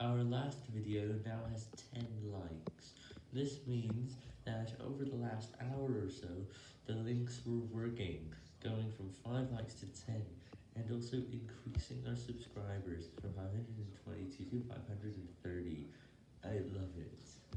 Our last video now has 10 likes. This means that over the last hour or so, the links were working, going from 5 likes to 10, and also increasing our subscribers from 522 to 530. I love it.